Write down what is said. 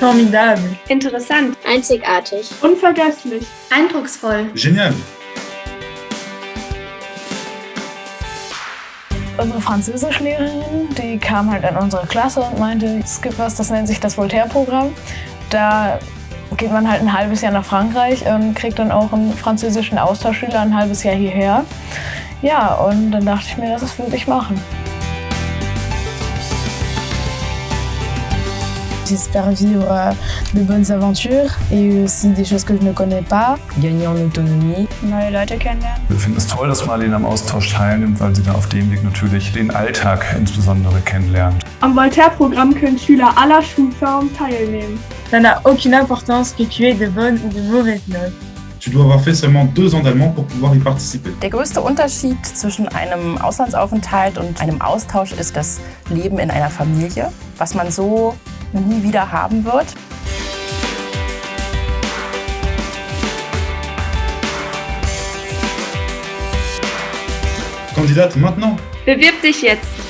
Formidable. Interessant. Einzigartig. Unvergesslich. Eindrucksvoll. Génial. Unsere Französischlehrerin, die kam halt in unsere Klasse und meinte, es gibt was, das nennt sich das Voltaire-Programm. Da geht man halt ein halbes Jahr nach Frankreich und kriegt dann auch einen französischen Austauschschüler ein halbes Jahr hierher. Ja, und dann dachte ich mir, das würde ich machen. J'espère vivre de bonnes aventures et aussi des choses que je ne connais pas. Gagner en autonomie. Neue Leute kennenlernen. Wir finden es toll, dass Marlene am Austausch teilnimmt, weil sie dann auf dem Weg natürlich den Alltag insbesondere kennenlernt. Am Voltaire-Programm können Schüler aller Schulformen teilnehmen. Ça n'a aucune importance que tu aies de bonnes ou de mauvaises notes. Tu dois avoir fait seulement deux ans d'allemand pour pouvoir y participer. Der größte Unterschied zwischen einem Auslandsaufenthalt und einem Austausch ist das Leben in einer Familie, was man so nie wieder haben wird. Candidate maintenant Bewirb dich jetzt.